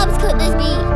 Hobbs could this be?